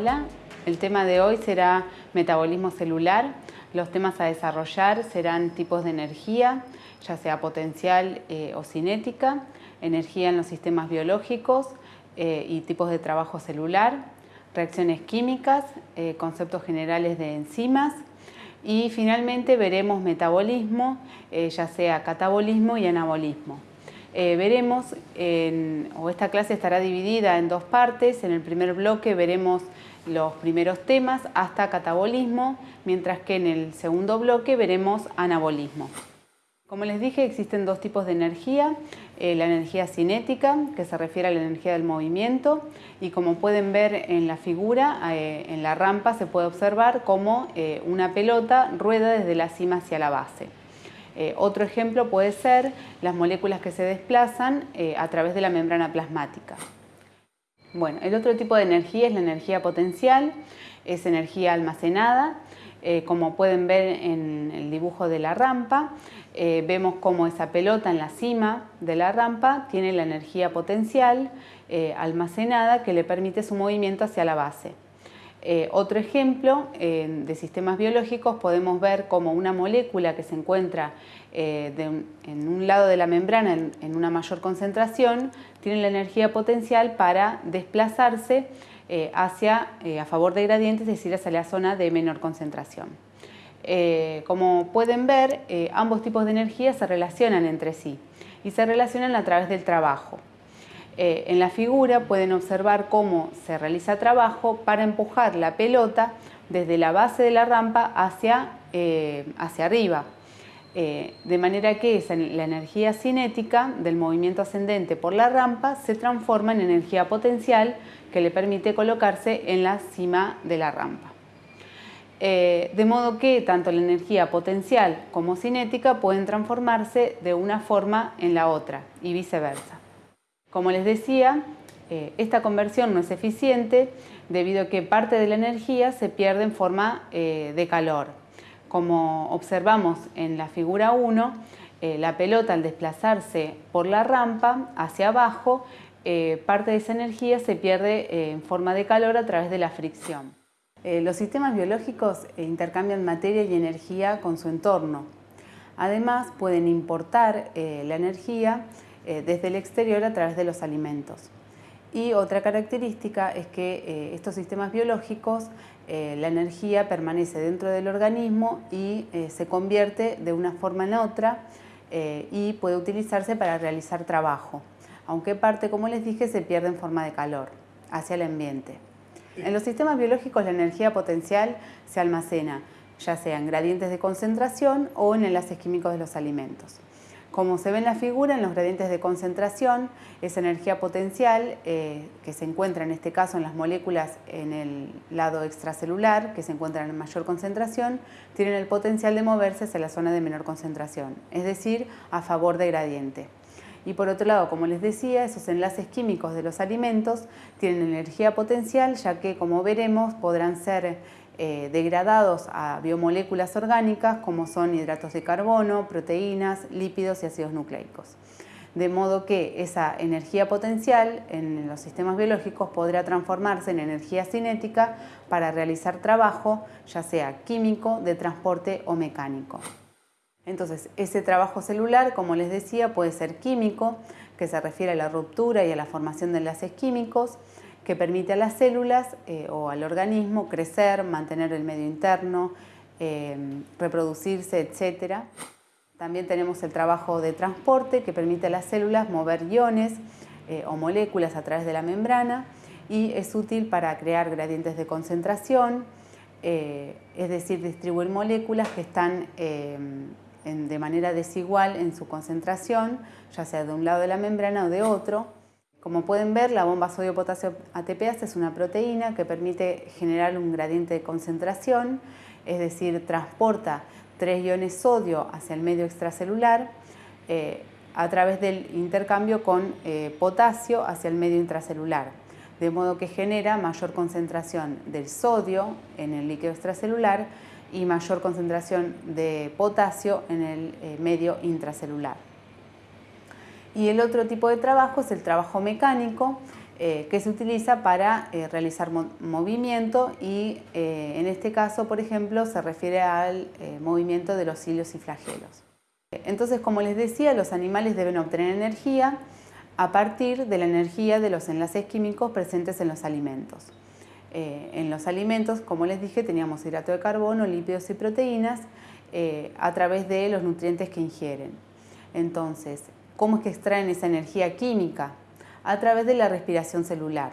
Hola, el tema de hoy será metabolismo celular. Los temas a desarrollar serán tipos de energía, ya sea potencial eh, o cinética, energía en los sistemas biológicos eh, y tipos de trabajo celular, reacciones químicas, eh, conceptos generales de enzimas y finalmente veremos metabolismo, ya sea catabolismo y anabolismo. Eh, veremos, o esta clase estará dividida en dos partes. En el primer bloque veremos los primeros temas hasta catabolismo, mientras que en el segundo bloque veremos anabolismo. Como les dije, existen dos tipos de energía, eh, la energía cinética, que se refiere a la energía del movimiento, y como pueden ver en la figura, eh, en la rampa se puede observar cómo una pelota rueda desde la cima hacia la base. Eh, otro ejemplo puede ser las moléculas que se desplazan eh, a través de la membrana plasmática. Bueno, el otro tipo de energía es la energía potencial, es energía almacenada. Eh, como pueden ver en el dibujo de la rampa, vemos cómo esa pelota en la cima de la rampa tiene la energía potencial almacenada que le permite su movimiento hacia la base. Eh, otro ejemplo de sistemas biológicos podemos ver como una molécula que se encuentra eh, en un lado de la membrana en, una mayor concentración tiene la energía potencial para desplazarse eh, hacia, a favor de gradientes, es decir, hacia la zona de menor concentración. como pueden ver, ambos tipos de energía se relacionan entre sí y se relacionan a través del trabajo. Eh, en la figura pueden observar cómo se realiza trabajo para empujar la pelota desde la base de la rampa hacia, eh, hacia arriba. Eh, de manera que la energía cinética del movimiento ascendente por la rampa se transforma en energía potencial que le permite colocarse en la cima de la rampa. de modo que tanto la energía potencial como cinética pueden transformarse de una forma en la otra y viceversa. Como les decía, eh, esta conversión no es eficiente debido a que parte de la energía se pierde en forma eh, de calor. Como observamos en la figura 1, eh, la pelota al desplazarse por la rampa hacia abajo, parte de esa energía se pierde en forma de calor a través de la fricción. los sistemas biológicos intercambian materia y energía con su entorno. Además, pueden importar la energía eh, desde el exterior a través de los alimentos. Y otra característica es que eh, estos sistemas biológicos, eh, la energía permanece dentro del organismo y se convierte de una forma en otra y puede utilizarse para realizar trabajo, aunque parte, como les dije, se pierde en forma de calor hacia el ambiente. En los sistemas biológicos la energía potencial se almacena, ya sea en gradientes de concentración o en enlaces químicos de los alimentos. Como se ve en la figura, en los gradientes de concentración, esa energía potencial eh, que se encuentra en este caso en las moléculas en el lado extracelular, que se encuentran en mayor concentración, tienen el potencial de moverse hacia la zona de menor concentración, es decir, a favor de gradiente. Y por otro lado, como les decía, esos enlaces químicos de los alimentos tienen energía potencial, ya que, como veremos, podrán ser eh, degradados a biomoléculas orgánicas como son hidratos de carbono, proteínas, lípidos y ácidos nucleicos. De modo que esa energía potencial en los sistemas biológicos podrá transformarse en energía cinética para realizar trabajo, ya sea químico, de transporte o mecánico. Entonces, ese trabajo celular, como les decía, puede ser químico, que se refiere a la ruptura y a la formación de enlaces químicos, que permite a las células eh, o al organismo crecer, mantener el medio interno, eh, reproducirse, etc. También tenemos el trabajo de transporte que permite a las células mover iones eh, o moléculas a través de la membrana y es útil para crear gradientes de concentración, es decir, distribuir moléculas que están de manera desigual en su concentración, ya sea de un lado de la membrana o de otro, como pueden ver, la bomba sodio-potasio ATPase es una proteína que permite generar un gradiente de concentración, es decir, transporta tres iones sodio hacia el medio extracelular eh, a través del intercambio con eh, potasio hacia el medio intracelular, de modo que genera mayor concentración del sodio en el líquido extracelular y mayor concentración de potasio en el eh, medio intracelular. Y el otro tipo de trabajo es el trabajo mecánico, eh, que se utiliza para eh, realizar movimiento y eh, en este caso, por ejemplo, se refiere al movimiento de los cilios y flagelos. Entonces, como les decía, los animales deben obtener energía a partir de la energía de los enlaces químicos presentes en los alimentos. en los alimentos, como les dije, teníamos hidrato de carbono, lípidos y proteínas a través de los nutrientes que ingieren. Entonces, ¿cómo es que extraen esa energía química? a través de la respiración celular.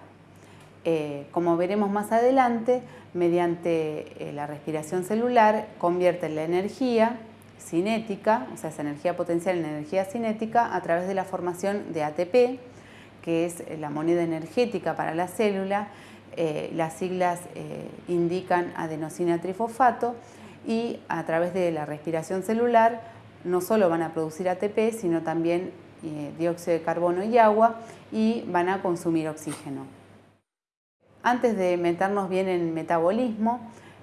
Eh, como veremos más adelante, mediante eh, la respiración celular convierten la energía cinética, o sea, esa energía potencial en energía cinética a través de la formación de ATP, que es la moneda energética para la célula. Eh, las siglas indican adenosina trifosfato y a través de la respiración celular no solo van a producir ATP, sino también dióxido de carbono y agua y van a consumir oxígeno. Antes de meternos bien en metabolismo,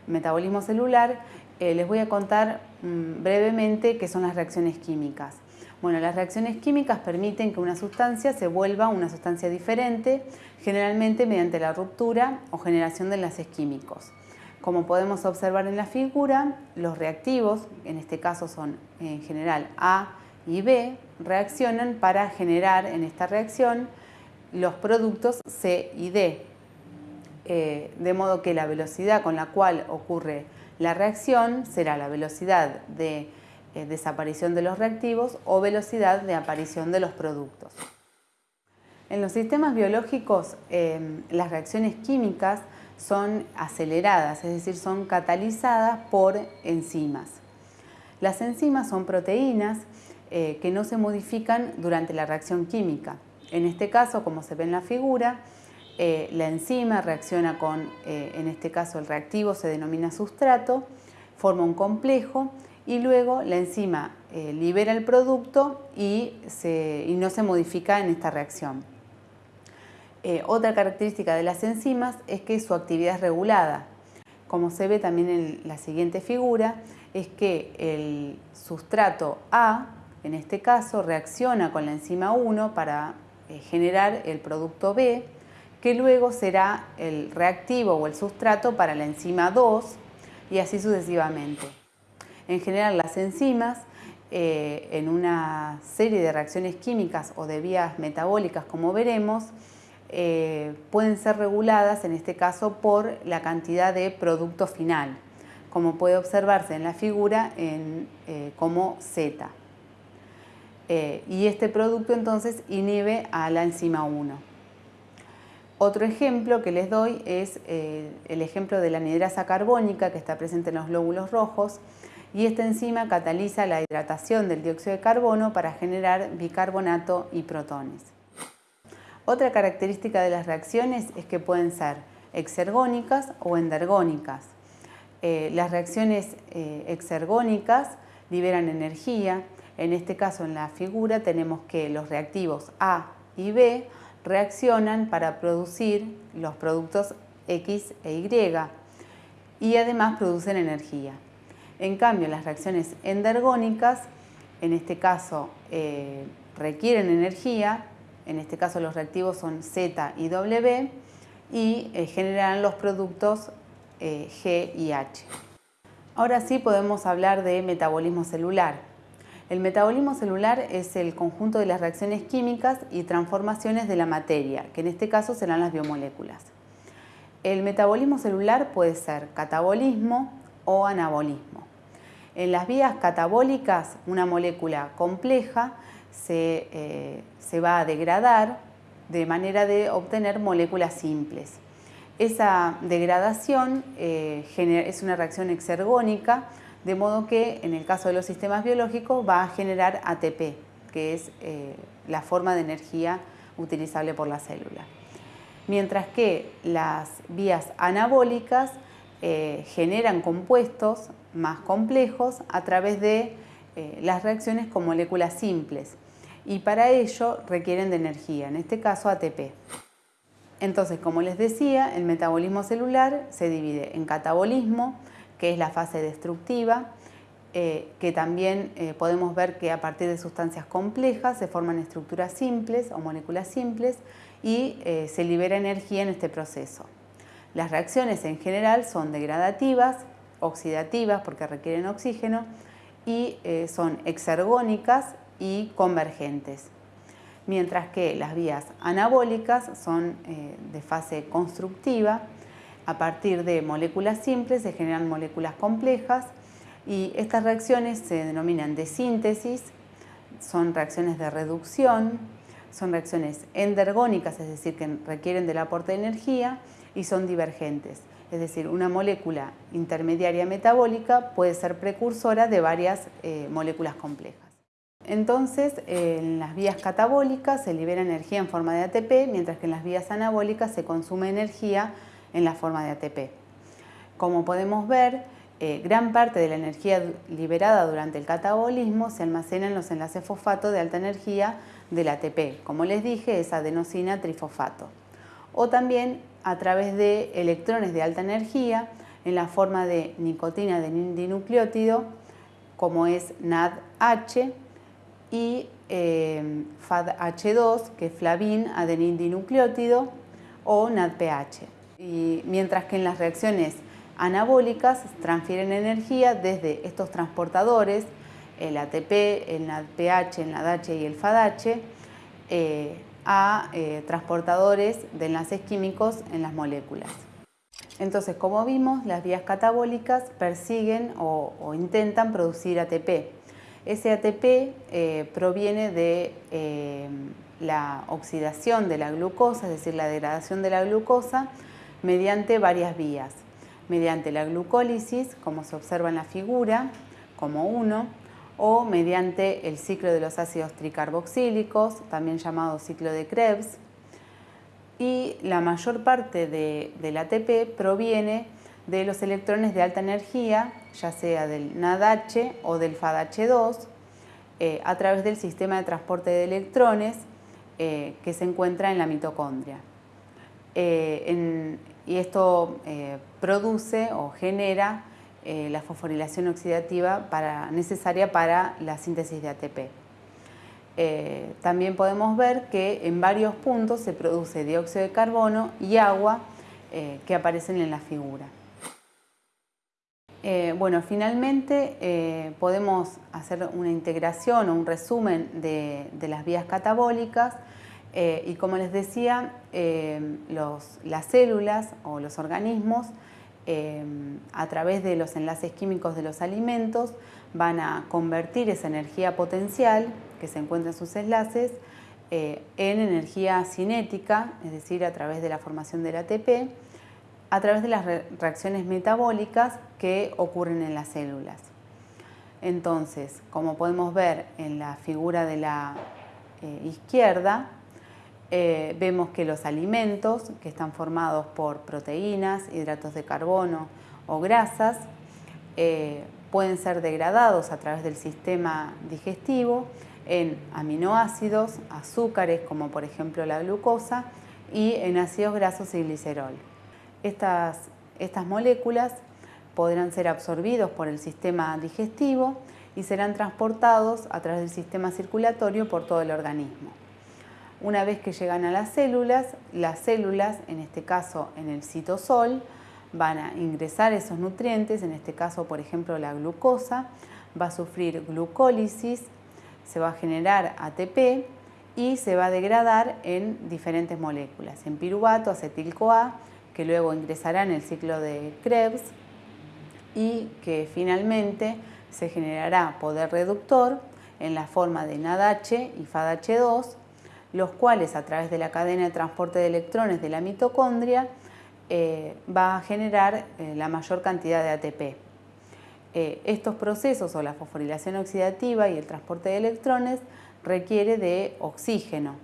metabolismo celular, eh, les voy a contar mm, brevemente qué son las reacciones químicas. Bueno, las reacciones químicas permiten que una sustancia se vuelva una sustancia diferente, generalmente mediante la ruptura o generación de enlaces químicos. Como podemos observar en la figura, los reactivos, en este caso son en general A, y B reaccionan para generar en esta reacción los productos C y D. Eh, de modo que la velocidad con la cual ocurre la reacción será la velocidad de eh, desaparición de los reactivos o velocidad de aparición de los productos. En los sistemas biológicos em, las reacciones químicas son aceleradas, es decir, son catalizadas por enzimas. Las enzimas son proteínas eh, que no se modifican durante la reacción química. En este caso, como se ve en la figura, eh, la enzima reacciona con, eh, en este caso el reactivo se denomina sustrato, forma un complejo y luego la enzima libera el producto y, y, no se modifica en esta reacción. Otra característica de las enzimas es que su actividad es regulada. Como se ve también en la siguiente figura, es que el sustrato A en este caso reacciona con la enzima 1 para eh, generar el producto B, que luego será el reactivo o el sustrato para la enzima 2 y así sucesivamente. En general las enzimas eh, en una serie de reacciones químicas o de vías metabólicas como veremos eh, pueden ser reguladas en este caso por la cantidad de producto final como puede observarse en la figura en, como Z. Eh, y este producto entonces inhibe a la enzima 1. Otro ejemplo que les doy es eh, el ejemplo de la anidrasa carbónica que está presente en los glóbulos rojos y esta enzima cataliza la hidratación del dióxido de carbono para generar bicarbonato y protones. Otra característica de las reacciones es que pueden ser exergónicas o endergónicas. Eh, las reacciones exergónicas liberan energía, en este caso, en la figura, tenemos que los reactivos A y B reaccionan para producir los productos X e Y y además producen energía. En cambio, las reacciones endergónicas, en este caso, eh, requieren energía, en este caso los reactivos son Z y W, y eh, generan los productos eh, G y H. Ahora sí podemos hablar de metabolismo celular. El metabolismo celular es el conjunto de las reacciones químicas y transformaciones de la materia, que en este caso serán las biomoléculas. El metabolismo celular puede ser catabolismo o anabolismo. En las vías catabólicas, una molécula compleja se, eh, va a degradar de manera de obtener moléculas simples. Esa degradación eh, es una reacción exergónica de modo que en el caso de los sistemas biológicos va a generar ATP, que es eh, la forma de energía utilizable por la célula. Mientras que las vías anabólicas generan compuestos más complejos a través de las reacciones con moléculas simples y para ello requieren de energía, en este caso ATP. Entonces, como les decía, el metabolismo celular se divide en catabolismo, que es la fase destructiva, eh, que también eh, podemos ver que a partir de sustancias complejas se forman estructuras simples o moléculas simples y eh, se libera energía en este proceso. Las reacciones en general son degradativas, oxidativas porque requieren oxígeno y son exergónicas y convergentes. Mientras que las vías anabólicas son de fase constructiva, a partir de moléculas simples se generan moléculas complejas y estas reacciones se denominan de síntesis, son reacciones de reducción, son reacciones endergónicas, es decir, que requieren del aporte de energía, y son divergentes. Es decir, una molécula intermediaria metabólica puede ser precursora de varias eh, moléculas complejas. Entonces, en las vías catabólicas se libera energía en forma de ATP, mientras que en las vías anabólicas se consume energía en la forma de ATP. Como podemos ver, eh, gran parte de la energía liberada durante el catabolismo se almacena en los enlaces fosfato de alta energía del ATP, como les dije, es adenosina trifosfato. O también a través de electrones de alta energía en la forma de nicotina de dinucleótido, como es NADH, y eh, FADH2, que es flavin dinucleótido, o NADPH. Y mientras que en las reacciones anabólicas transfieren energía desde estos transportadores, el ATP, el NADPH, el NADH y el FADH, eh, a eh, transportadores de enlaces químicos en las moléculas. Entonces, como vimos, las vías catabólicas persiguen o, intentan producir ATP. Ese ATP eh, proviene de la oxidación de la glucosa, es decir, la degradación de la glucosa, mediante varias vías mediante la glucólisis, como se observa en la figura, como 1, o mediante el ciclo de los ácidos tricarboxílicos, también llamado ciclo de Krebs. Y la mayor parte del ATP proviene de los electrones de alta energía, ya sea del NADH o del FADH2, eh, a través del sistema de transporte de electrones eh, que se encuentra en la mitocondria. Eh, y esto produce o genera la fosforilación oxidativa necesaria para la síntesis de ATP. También podemos ver que en varios puntos se produce dióxido de carbono y agua que aparecen en la figura. Bueno, finalmente podemos hacer una integración o un resumen de las vías catabólicas eh, y como les decía, eh, las células o los organismos, eh, a través de los enlaces químicos de los alimentos, van a convertir esa energía potencial que se encuentra en sus enlaces en energía cinética, es decir, a través de la formación del ATP, a través de las reacciones metabólicas que ocurren en las células. Entonces, como podemos ver en la figura de la izquierda, eh, vemos que los alimentos que están formados por proteínas, hidratos de carbono o grasas eh, pueden ser degradados a través del sistema digestivo en aminoácidos, azúcares como por ejemplo la glucosa y en ácidos grasos y glicerol. Estas, estas moléculas podrán ser absorbidos por el sistema digestivo y serán transportados a través del sistema circulatorio por todo el organismo. Una vez que llegan a las células, las células, en este caso en el citosol, van a ingresar esos nutrientes, en este caso por ejemplo la glucosa, va a sufrir glucólisis, se va a generar ATP y se va a degradar en diferentes moléculas, en piruvato, acetil-CoA, que luego ingresará en el ciclo de Krebs y que finalmente se generará poder reductor en la forma de NADH y FADH2 los cuales a través de la cadena de transporte de electrones de la mitocondria eh, va a generar eh, la mayor cantidad de ATP. Eh, estos procesos o la fosforilación oxidativa y el transporte de electrones requiere de oxígeno.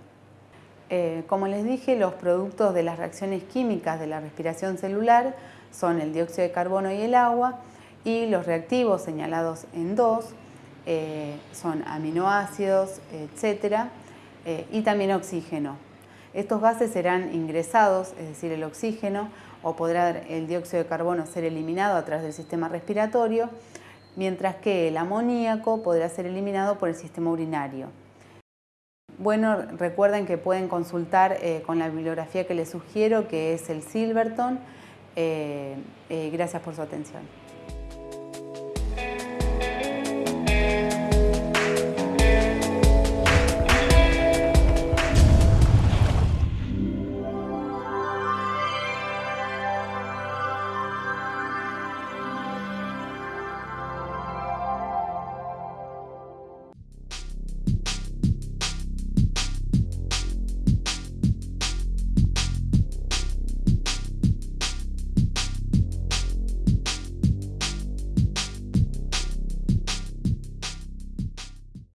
Como les dije, los productos de las reacciones químicas de la respiración celular son el dióxido de carbono y el agua y los reactivos señalados en dos son aminoácidos, etcétera, eh, y también oxígeno. Estos gases serán ingresados, es decir, el oxígeno, o podrá el dióxido de carbono ser eliminado a través del sistema respiratorio mientras que el amoníaco podrá ser eliminado por el sistema urinario. Bueno, recuerden que pueden consultar eh, con la bibliografía que les sugiero, que es el Silverton. Eh, gracias por su atención.